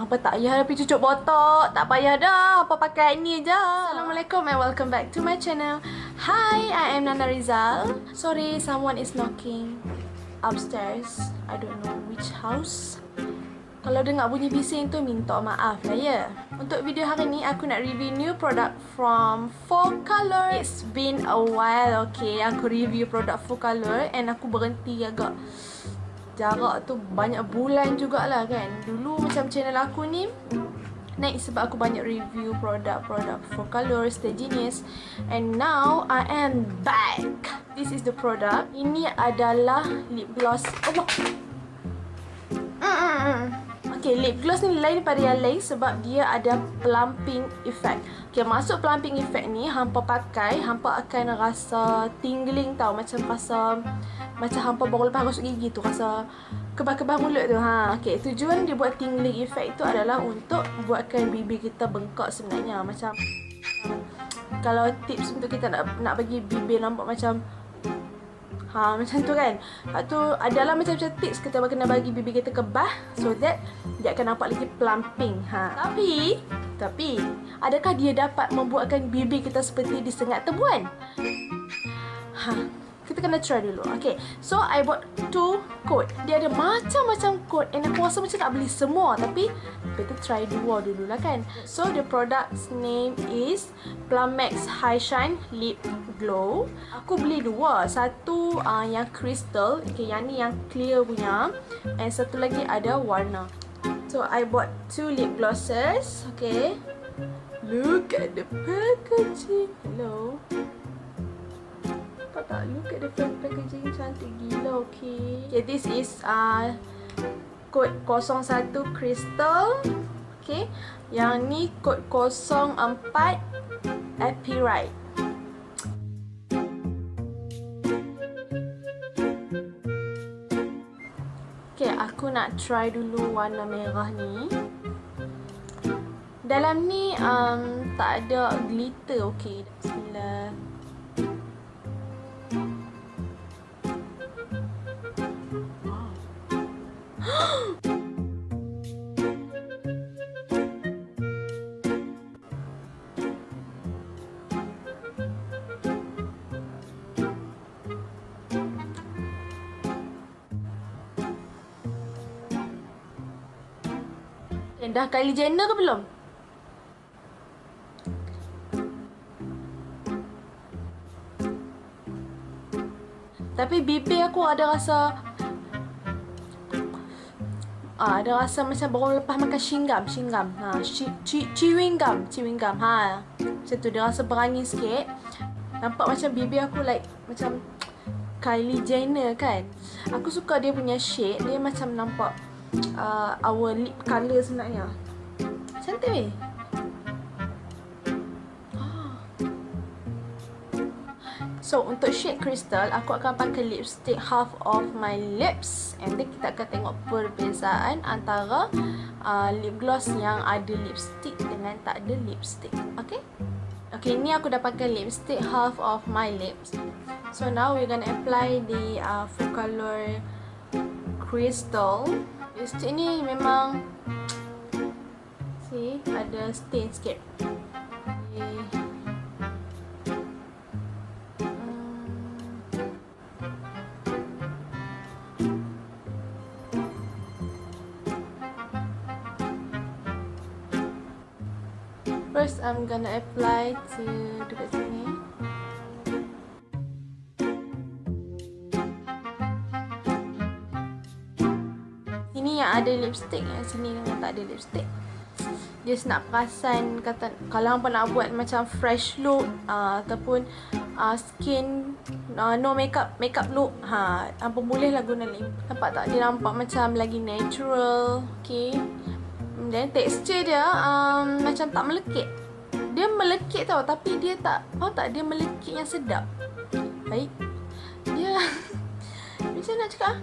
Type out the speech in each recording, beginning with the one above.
Apa tak payah dah pergi cucuk botok. Tak payah dah. Apa pakai ni je. Assalamualaikum and welcome back to my channel. Hi, I am Nana Rizal. Sorry, someone is knocking upstairs. I don't know which house. Kalau dengar bunyi bising tu minta maaf lah ya. Untuk video hari ni aku nak review new product from Full Color. It's been a while okay aku review produk Full Color and aku berhenti agak jarak tu banyak bulan jugalah kan. Dulu macam channel aku ni naik sebab aku banyak review produk-produk Full Color, Stay Genius and now I am back. This is the product. Ini adalah lip gloss. Allah. Mm -mm. Okay, lip gloss ni lain daripada yang lain sebab dia ada plumping effect. Okay, masuk plumping effect ni, hampa pakai, hampa akan rasa tingling tau. Macam rasa, macam hampa baru lepas gosok gigi tu, rasa kebah-kebah mulut tu. Ha. Okay, tujuan dia buat tingling effect tu adalah untuk buatkan bibir kita bengkak sebenarnya. Macam, kalau tips untuk kita nak nak bagi bibir nampak macam Ha macam tu kan. Lepas tu adalah macam-macam tips kita kena bagi bibir kita kebah so that dia akan nampak lagi plumping. Ha. Tapi tapi adakah dia dapat membuatkan bibir kita seperti disengat tebuan? Ha kita kena try dulu. Okay. So, I bought two code. Dia ada macam-macam code. And aku rasa macam nak beli semua. Tapi, better try dua dulu lah kan. So, the product's name is Plumex High Shine Lip Glow. Aku beli dua. Satu uh, yang crystal. Okay, yang ni yang clear punya. And satu lagi ada warna. So, I bought two lip glosses. Okay. Look at the packaging. Hello tak look at the packaging cantik gila okay. Okay this is uh kod 01 crystal okay. Yang ni kod 04 epirite okay aku nak try dulu warna merah ni. Dalam ni um, tak ada glitter okay Dah Kylie Jenner ke belum? Tapi bibir aku ada rasa ah, Ada rasa macam baru lepas makan shinggam Shinggam ha, Chewing gum Chewing gum ha. Macam tu dia rasa berangin sikit Nampak macam bibir aku like Macam Kylie Jenner kan Aku suka dia punya shade Dia macam nampak uh, our lip colour sebenarnya. Cantik weh. Ah. So untuk shade crystal Aku akan pakai lipstick half of my lips And then kita akan tengok perbezaan Antara uh, lip gloss yang ada lipstick Dengan tak ada lipstick Okay Okay ni aku dah pakai lipstick half of my lips So now we're gonna apply the uh, full color crystal Lipstick ni memang See, ada stain sikit. First, I'm gonna apply to dekat sini. Yang ada lipstick yang sini dengan tak ada lipstick. Dia nak perasan kata kalau hampa nak buat macam fresh look uh, ataupun uh, skin uh, no makeup makeup look ha hampa boleh lah guna lip. Nampak tak? Dia nampak macam lagi natural okey dan texture dia um, macam tak melekit. Dia melekit tau tapi dia tak tahu tak? Dia melekit yang sedap. Baik. Dia macam nak cakap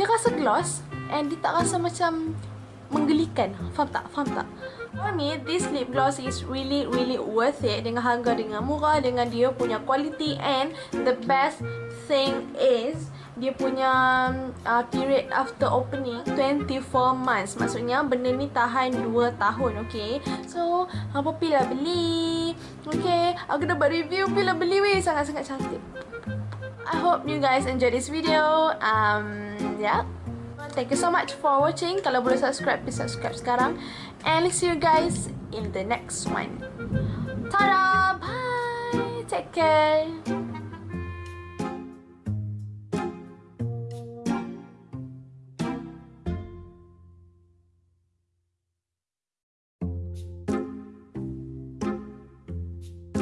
dia rasa gloss and dia tak rasa macam menggelikan. Faham tak? Faham tak? For me, this lip gloss is really really worth it dengan harga dengan murah dengan dia punya quality and the best thing is dia punya uh, period after opening 24 months. Maksudnya benda ni tahan 2 tahun, okay? So, apa pilih beli? Okay, aku dapat review pilih beli weh sangat-sangat cantik. I hope you guys enjoy this video. Um, yeah. Thank you so much for watching. Kalau boleh subscribe, please subscribe sekarang. And see you guys in the next one. Ta-da! Bye! Take care!